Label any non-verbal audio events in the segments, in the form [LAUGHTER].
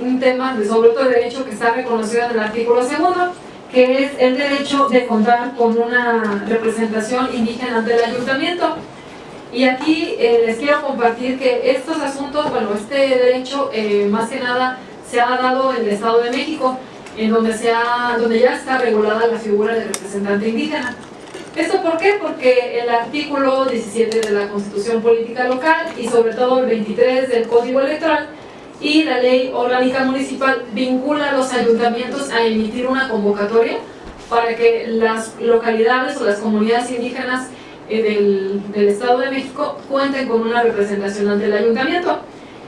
un tema de sobre otro derecho que está reconocido en el artículo segundo, que es el derecho de contar con una representación indígena ante el ayuntamiento. Y aquí eh, les quiero compartir que estos asuntos, bueno, este derecho eh, más que nada se ha dado en el Estado de México, en donde, se ha, donde ya está regulada la figura de representante indígena. ¿Esto por qué? Porque el artículo 17 de la Constitución Política Local y sobre todo el 23 del Código Electoral y la Ley Orgánica Municipal vincula a los ayuntamientos a emitir una convocatoria para que las localidades o las comunidades indígenas eh, del, Estado de México cuenten con una representación ante el ayuntamiento.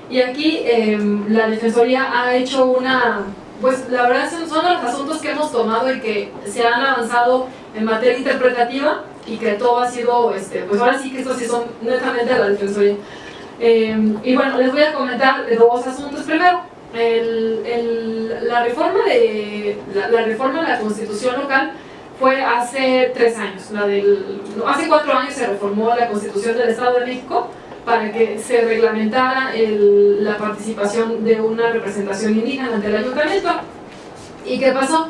Y aquí em, la Defensoría ha hecho una, pues la verdad son, son los asuntos que hemos tomado y que se han avanzado en materia interpretativa y que todo ha sido, este, pues ahora sí que estos sí son netamente a la Defensoría. Eh, y bueno, les voy a comentar dos asuntos. Primero, el, la, reforma de, la, reforma de la Constitución local fue hace tres años. La del, hace cuatro años se reformó la Constitución del Estado de México para que se reglamentara la participación de una representación indígena ante el ayuntamiento. ¿Y qué pasó?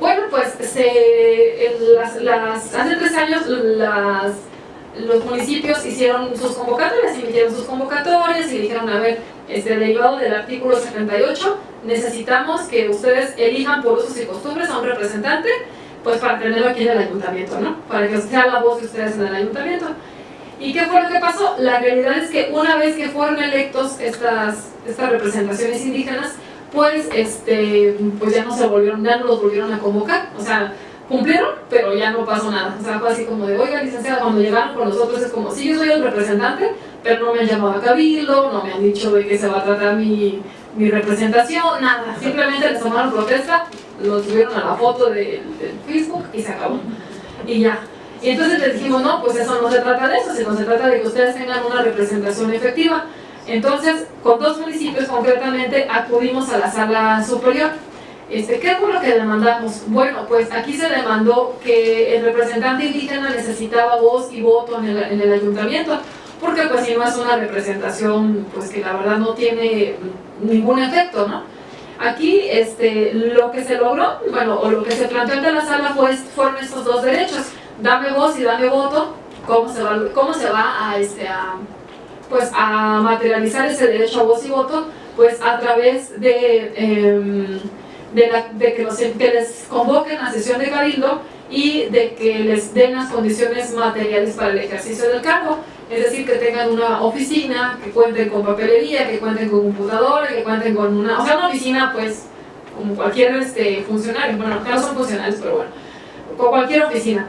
Bueno, pues se, las, las, hace tres años las, los municipios hicieron sus convocatorias, emitieron sus convocatorias y dijeron, a ver, este derivado del artículo 78, necesitamos que ustedes elijan por usos y costumbres a un representante, pues para tenerlo aquí en el ayuntamiento, ¿no? Para que sea la voz de ustedes en el ayuntamiento. ¿Y qué fue lo que pasó? La realidad es que una vez que fueron electos estas, estas representaciones indígenas, pues, este, pues ya no se volvieron, ya no los volvieron a convocar, o sea, cumplieron, pero ya no pasó nada, o sea, fue así como de, oiga, licenciada, cuando llegaron con nosotros es como, sí, yo soy el representante, pero no me han llamado a cabildo, no me han dicho de qué se va a tratar mi, mi representación, nada, simplemente les tomaron protesta, los subieron a la foto de, Facebook y se acabó, y ya. Y entonces les dijimos, no, pues eso no se trata de eso, sino se trata de que ustedes tengan una representación efectiva. Entonces, con dos municipios concretamente, acudimos a la sala superior. Este, ¿Qué fue lo que demandamos? Bueno, pues aquí se demandó que el representante indígena necesitaba voz y voto en el, ayuntamiento, porque pues si no es una representación pues que la verdad no tiene ningún efecto, ¿no? Aquí este, lo que se logró, bueno, o lo que se planteó ante la sala fue, fueron estos dos derechos, dame voz y dame voto, cómo se va, cómo se va a, este, a pues a materializar ese derecho a voz y voto pues a través de, em, de, que, los, les convoquen a sesión de cabildo y de que les den las condiciones materiales para el ejercicio del cargo, es decir, que tengan una oficina, que cuenten con papelería, que cuenten con computadora, que cuenten con una, o sea, una oficina pues como cualquier este, funcionario, bueno, acá no son funcionarios, pero bueno, con cualquier oficina.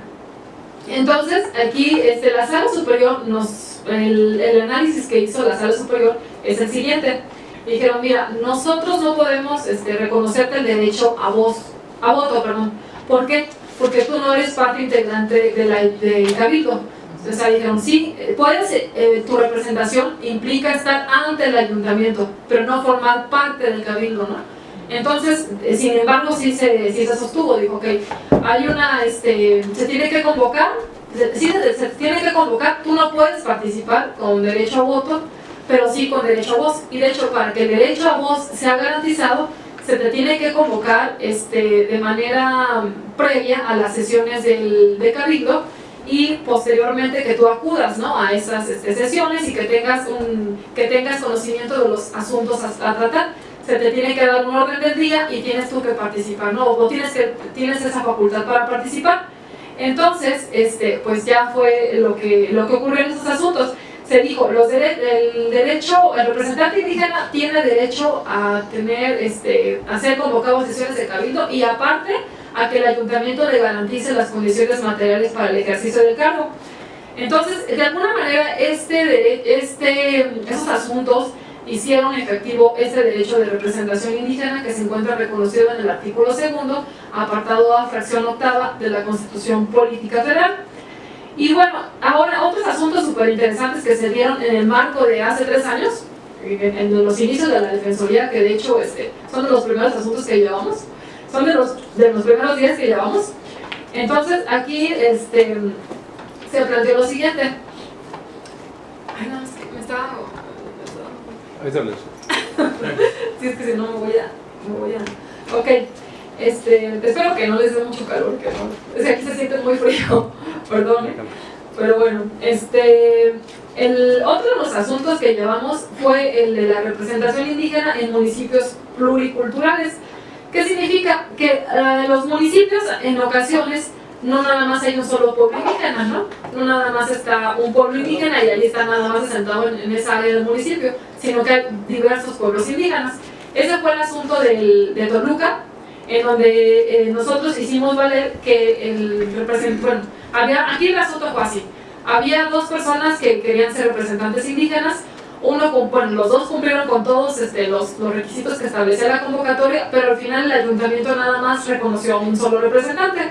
Entonces, aquí este, la sala superior nos el, análisis que hizo la sala superior es el siguiente. Dijeron, mira, nosotros no podemos este, reconocerte el derecho a voz, a voto, perdón. ¿Por qué? Porque tú no eres parte integrante de la, del cabildo. Entonces dijeron, sí, puedes, eh, tu representación implica estar ante el ayuntamiento, pero no formar parte del cabildo, ¿no? Entonces, eh, sin embargo, sí se, sí se sostuvo, dijo, ok, hay una, este, se tiene que convocar si se, tiene que convocar, tú no puedes participar con derecho a voto, pero sí con derecho a voz. Y de hecho, para que el derecho a voz sea garantizado, se te tiene que convocar este, de manera previa a las sesiones del, de Cabildo y posteriormente que tú acudas ¿no? a esas este, sesiones y que tengas, un, que tengas conocimiento de los asuntos a, tratar. Se te tiene que dar un orden del día y tienes tú que participar, ¿no? o tienes, que, tienes esa facultad para participar entonces, este, pues ya fue lo que, lo que ocurrió en esos asuntos. Se dijo, los el derecho, el representante indígena tiene derecho a tener, este, a ser convocado a sesiones de cabildo y aparte a que el ayuntamiento le garantice las condiciones materiales para el ejercicio del cargo. Entonces, de alguna manera, este, este, esos asuntos hicieron efectivo ese derecho de representación indígena que se encuentra reconocido en el artículo segundo, apartado A, fracción octava de la Constitución Política Federal. Y bueno, ahora otros asuntos súper interesantes que se dieron en el marco de hace tres años, en, los inicios de la Defensoría, que de hecho este, son de los primeros asuntos que llevamos, son de los, de los primeros días que llevamos. Entonces aquí este, se planteó lo siguiente. Ay, no, es que me estaba Ahí [LAUGHS] sí, es que si no me voy a Este, espero que no les dé mucho calor, que no. Es que aquí se siente muy frío, perdón. Pero bueno, este, el otro de los asuntos que llevamos fue el de la representación indígena en municipios pluriculturales. ¿Qué significa? Que uh, los municipios en ocasiones no nada más hay un solo pueblo indígena, ¿no? No nada más está un pueblo indígena y ahí está nada más asentado en, en esa área del municipio, sino que hay diversos pueblos indígenas. Ese fue el asunto del, de Toluca, en donde eh, nosotros hicimos valer que el representante, bueno, aquí el asunto fue así, había dos personas que querían ser representantes indígenas, uno, bueno, los dos cumplieron con todos este, los, requisitos que establecía la convocatoria, pero al final el ayuntamiento nada más reconoció a un solo representante.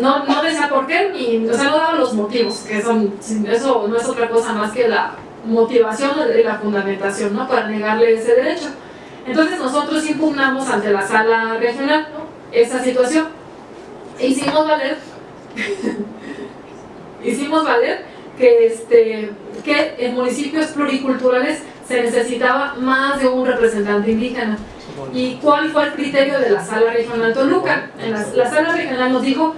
No, no decía por qué, ni, o sea, no daba los motivos, que son, eso no es otra cosa más que la motivación y la fundamentación, ¿no? Para negarle ese derecho. Entonces nosotros impugnamos ante la sala regional esa situación. E hicimos valer, hicimos valer que, este, que en municipios pluriculturales se necesitaba más de un representante indígena. ¿Y cuál fue el criterio de la sala regional Toluca? En la, la sala regional nos dijo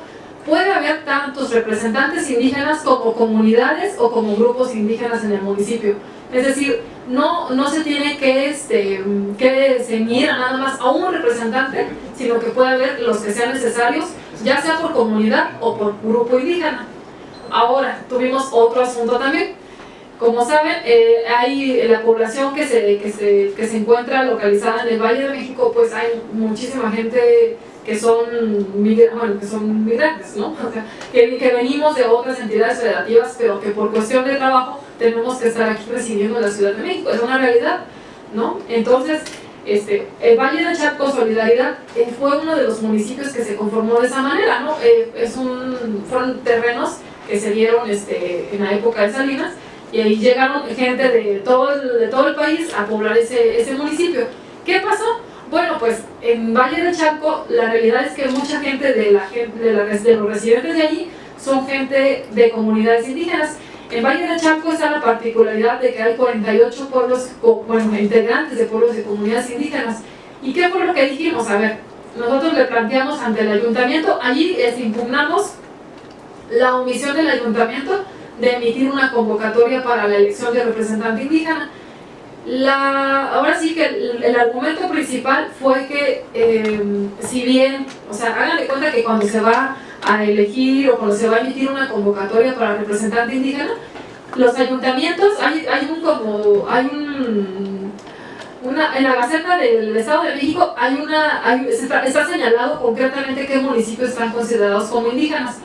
puede haber tantos representantes indígenas como comunidades o como grupos indígenas en el municipio. Es decir, no, no se tiene que, este, que nada más a un representante, sino que puede haber los que sean necesarios, ya sea por comunidad o por grupo indígena. Ahora, tuvimos otro asunto también. Como saben, eh, hay la población que se, que, se, que se encuentra localizada en el Valle de México, pues hay muchísima gente que son, bueno, que son migrantes, ¿no? [LAUGHS] que, que, venimos de otras entidades federativas, pero que por cuestión de trabajo tenemos que estar aquí residiendo en la Ciudad de México, es una realidad, ¿no? Entonces, este, el Valle de Chaco Solidaridad eh, fue uno de los municipios que se conformó de esa manera, ¿no? Eh, es un, fueron terrenos que se dieron este, en la época de Salinas y ahí llegaron gente de todo el, de todo el país a poblar ese, ese municipio. ¿Qué pasó? Bueno, pues en Valle de Chaco la realidad es que mucha gente de, la, de, la, de los residentes de allí son gente de comunidades indígenas. En Valle de Chaco está la particularidad de que hay 48 pueblos, bueno, integrantes de pueblos de comunidades indígenas. ¿Y qué fue lo que dijimos? A ver, nosotros le planteamos ante el ayuntamiento, allí impugnamos la omisión del ayuntamiento de emitir una convocatoria para la elección de representante indígena la, ahora sí que el, argumento principal fue que em, si bien, o sea, hagan de cuenta que cuando se va a elegir o cuando se va a emitir una convocatoria para representante indígena, los ayuntamientos, hay, hay un como, hay un, una, en la Gaceta del Estado de México hay una, está, señalado concretamente qué municipios están considerados como indígenas.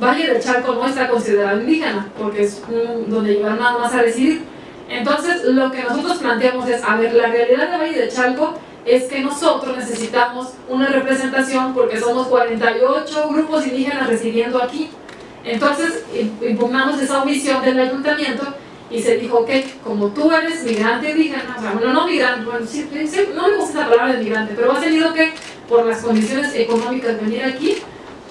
Valle del Charco no está considerado indígena, porque es donde llevan nada más a residir entonces, lo que nosotros planteamos es, a ver, la realidad de Valle de Chalco es que nosotros necesitamos una representación porque somos 48 grupos indígenas residiendo aquí. Entonces, impugnamos esa omisión del ayuntamiento y se dijo que como tú eres migrante indígena, o sea, bueno, no migrante, bueno, sí, sí, no me gusta esa palabra de migrante, pero has tenido que, por las condiciones económicas, venir aquí,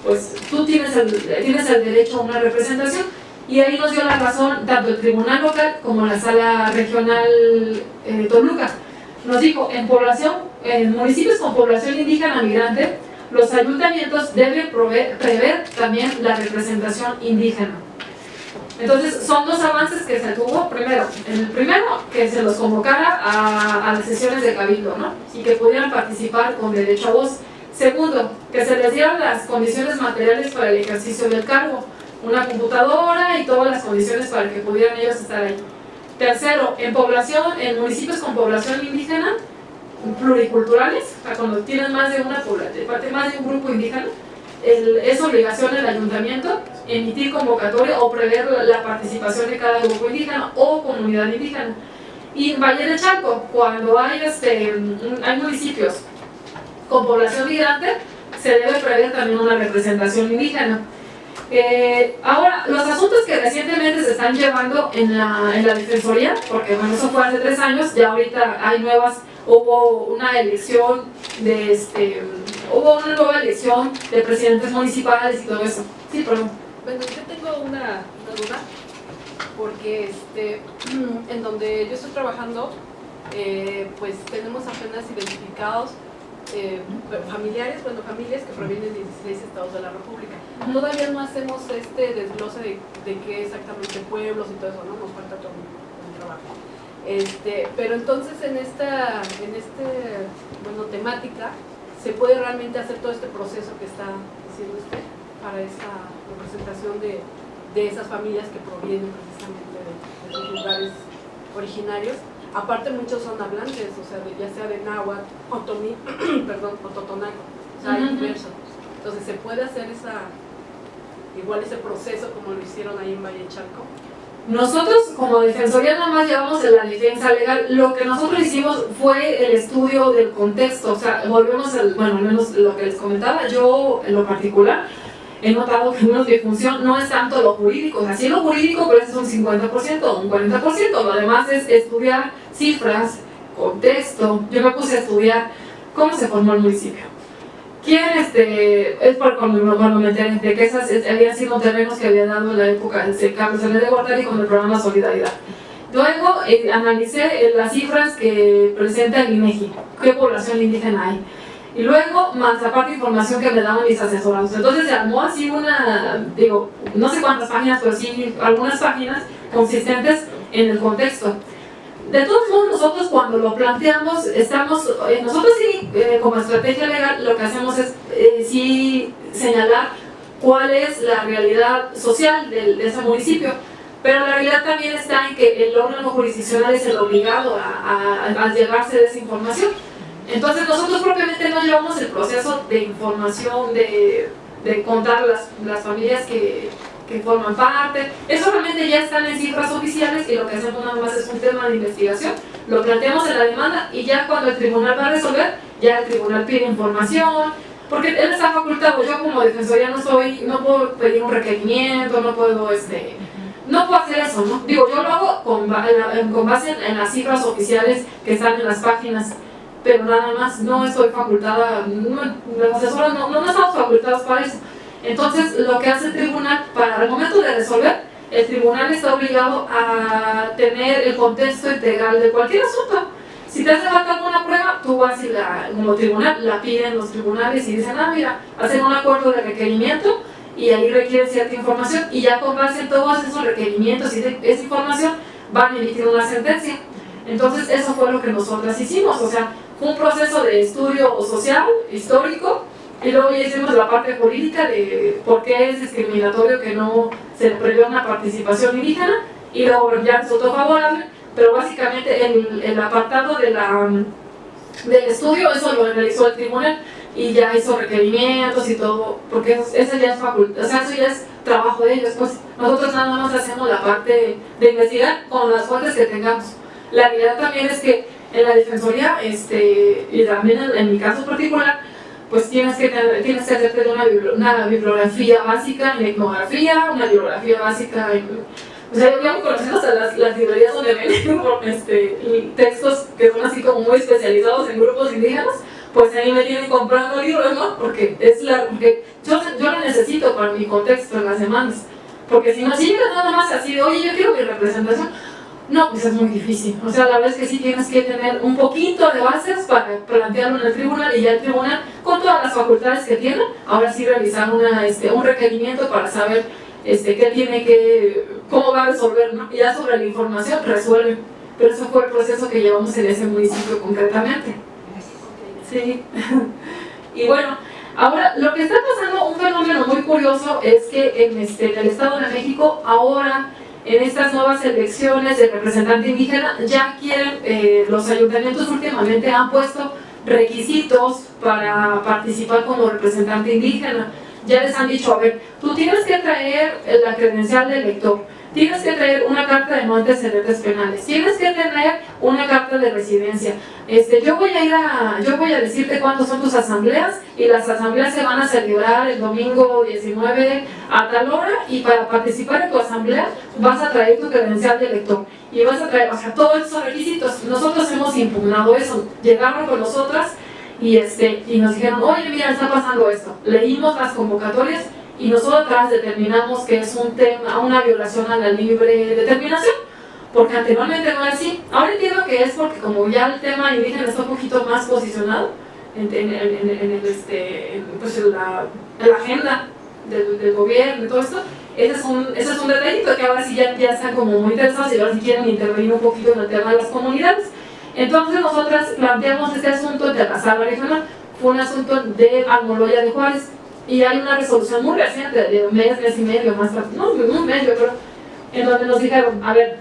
pues tú tienes el, tienes el derecho a una representación y ahí nos dio la razón tanto el tribunal local como la sala regional eh, Toluca. Nos dijo, en población, en municipios con población indígena migrante, los ayuntamientos deben prever también la representación indígena. Entonces, son dos avances que se tuvo. Primero, el primero, que se los convocara a, las sesiones de cabildo, ¿no? Y que pudieran participar con derecho a voz. Segundo, que se les dieran las condiciones materiales para el ejercicio del cargo una computadora y todas las condiciones para que pudieran ellos estar ahí. Tercero, en población, en municipios con población indígena, pluriculturales, cuando tienen más de una población, más de un grupo indígena, es obligación del ayuntamiento emitir convocatoria o prever la, participación de cada grupo indígena o comunidad indígena. Y en Valle de Chaco, cuando hay, este, hay municipios con población migrante, se debe prever también una representación indígena. Eh, ahora, los asuntos que recientemente se están llevando en la, en la Defensoría, porque bueno, eso fue hace tres años, ya ahorita hay nuevas, hubo una elección de este, hubo una nueva elección de presidentes municipales y todo eso. Sí, perdón. Bueno, yo tengo una, duda, porque este, [CLEARS THROAT] en donde yo estoy trabajando, eh, pues tenemos apenas identificados eh, familiares, bueno, familias que provienen de 16 estados de la República. Todavía no hacemos este desglose de, de qué exactamente pueblos y todo eso, ¿no? Nos falta todo un, trabajo. Este, pero entonces en esta, en este, bueno, temática se puede realmente hacer todo este proceso que está diciendo usted para esa representación de, de esas familias que provienen precisamente de, de esos lugares originarios Aparte muchos son hablantes, o sea, ya sea de náhuatl, otomí, [CLEARS THROAT] perdón, o totonaco, o sea, hay diversos. Entonces se puede hacer esa, igual ese proceso como lo hicieron ahí en Valle Chalco. Nosotros como Defensoría nada más llevamos en la defensa legal, lo que nosotros hicimos fue el estudio del contexto, o sea, volvemos al, bueno, menos lo que les comentaba, yo en lo particular, he notado que una función no es tanto lo jurídico, o sea, sí lo jurídico, pero eso es un 50% o un 40%, lo demás es estudiar cifras, contexto, yo me puse a estudiar cómo se formó el municipio. ¿Quién, este, es por cuando, me enteré de que esas habían sido terrenos que había dado en la época de Carlos L. de Guardari con el programa Solidaridad. Luego eh, analicé eh, las cifras que presenta el INEGI, qué población indígena hay y luego, más aparte información que me daban mis asesorados. Entonces se armó así una, digo, no sé cuántas páginas, pero sí algunas páginas consistentes en el contexto. De todos modos, nosotros cuando lo planteamos, estamos, eh, nosotros sí, eh, como estrategia legal, lo que hacemos es eh, sí señalar cuál es la realidad social de, de, ese municipio, pero la realidad también está en que el órgano jurisdiccional es el obligado a, a, a llegarse de esa información. Entonces nosotros propiamente no llevamos el proceso de información, de, de contar las, las familias que, que, forman parte. Eso realmente ya están en cifras oficiales y lo que hacemos nada más es un tema de investigación. Lo planteamos en la demanda y ya cuando el tribunal va a resolver, ya el tribunal pide información, porque él está facultado, yo como defensoría no soy, no puedo pedir un requerimiento, no puedo este, no puedo hacer eso, ¿no? Digo, yo lo hago con, con base en, en, las cifras oficiales que están en las páginas pero nada más no estoy facultada, no, los asesores no, no, estamos facultados para eso. Entonces, lo que hace el tribunal, para el momento de resolver, el tribunal está obligado a tener el contexto integral de cualquier asunto. Si te hace falta alguna prueba, tú vas y la, como tribunal, la piden los tribunales y dicen, ah, mira, hacen un acuerdo de requerimiento y ahí requieren cierta información y ya con base en todos esos requerimientos y esa información van a emitir una sentencia. Entonces, eso fue lo que nosotras hicimos, o sea, un proceso de estudio social, histórico, y luego ya hicimos la parte jurídica de por qué es discriminatorio que no se prevé una participación indígena, y luego ya resultó favorable, pero básicamente el, apartado de la, del estudio, eso lo realizó el tribunal, y ya hizo requerimientos y todo, porque eso, eso ya es facultad, o sea, eso ya es trabajo de ellos, pues nosotros nada más hacemos la parte de investigar con las fuentes que tengamos. La realidad también es que en la defensoría, este, y también en, mi caso particular, pues tienes que, tienes que hacerte una, una, bibliografía básica en etnografía, una bibliografía básica en... O sea, yo llevo conociendo hasta las, las librerías donde venden [LAUGHS] este, textos que son así como muy especializados en grupos indígenas, pues ahí me tienen comprando libros, ¿no? Porque, es la, porque yo, yo lo necesito para mi contexto en las semanas. Porque si no, si llegas nada más así oye, yo quiero mi representación, no, pues es muy difícil. O sea, la verdad es que sí tienes que tener un poquito de bases para plantearlo en el tribunal y ya el tribunal, con todas las facultades que tiene, ahora sí realizar una, este, un requerimiento para saber este, qué tiene que, cómo va a resolver, ¿no? Y ya sobre la información resuelve. Pero eso fue el proceso que llevamos en ese municipio concretamente. Sí. [LAUGHS] y bueno, ahora lo que está pasando, un fenómeno muy curioso es que en, este, en el Estado de México ahora en estas nuevas elecciones de representante indígena ya quieren, eh, los ayuntamientos últimamente han puesto requisitos para participar como representante indígena. Ya les han dicho, a ver, tú tienes que traer la credencial de elector, tienes que traer una carta de no antecedentes penales, tienes que tener una carta de residencia. Este, yo voy a ir a, yo voy a decirte cuántas son tus asambleas y las asambleas se van a celebrar el domingo 19 a tal hora y para participar en tu asamblea vas a traer tu credencial de elector y vas a traer, o sea, todos esos requisitos. Nosotros hemos impugnado eso, llegaron con nosotras y, este, y nos dijeron, oye mira, está pasando esto. Leímos las convocatorias y nosotras determinamos que es un tema, una violación a la libre determinación, porque anteriormente no era así. Ahora entiendo que es porque como ya el tema indígena está un poquito más posicionado, en, en, el, este, pues la, la agenda del, del, gobierno y todo esto, ese es, un, ese es un detallito que ahora sí ya, ya están como muy interesados y ahora sí quieren intervenir un poquito en el tema de las comunidades. Entonces nosotras planteamos este asunto de la sala regional, fue un asunto de Almoloya de Juárez, y hay una resolución muy reciente, de un mes, mes y medio, más no, un mes yo creo, en donde nos dijeron, a ver,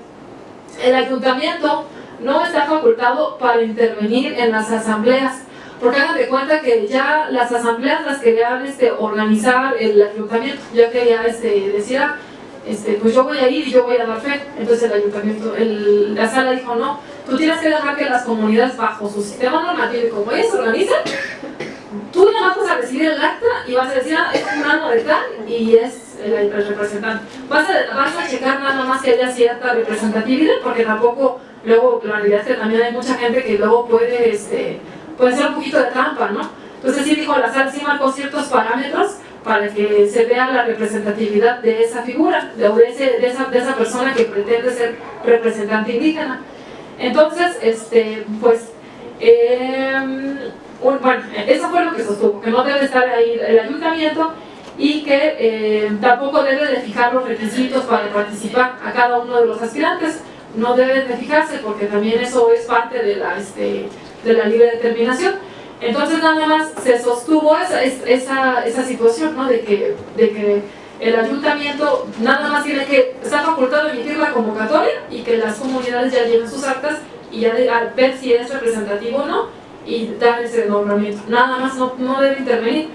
el ayuntamiento no está facultado para intervenir en las asambleas, porque hagan de cuenta que ya las asambleas las querían este, organizar el ayuntamiento, ya quería este, decir, ah, este, pues yo voy a ir y yo voy a dar fe, entonces el ayuntamiento, el, la sala dijo, no, tú tienes que dejar que las comunidades bajo su sistema normativo, como ellas organizan, vas a recibir el acta y vas a decir, ah, es un año de tal y es el, el representante. Vas a, vas a checar nada más que haya cierta representatividad, porque tampoco, luego, la realidad es que también hay mucha gente que luego puede, este, puede ser un poquito de trampa, ¿no? Entonces sí dijo, la SAR sí marcó ciertos parámetros para que se vea la representatividad de esa figura, de, ese, de, esa, de esa persona que pretende ser representante indígena. Entonces, este, pues, eh, bueno, eso fue lo que sostuvo, que no debe estar ahí el ayuntamiento y que eh, tampoco debe de fijar los requisitos para participar a cada uno de los aspirantes, no deben de fijarse porque también eso es parte de la, este, de la libre determinación. Entonces nada más se sostuvo esa, esa, esa situación, ¿no? de, que, de que el ayuntamiento nada más tiene que, está facultado de emitir la convocatoria y que las comunidades ya lleven sus actas y ya ver si es representativo o no y dar ese nombramiento. Nada más no, no debe intervenir.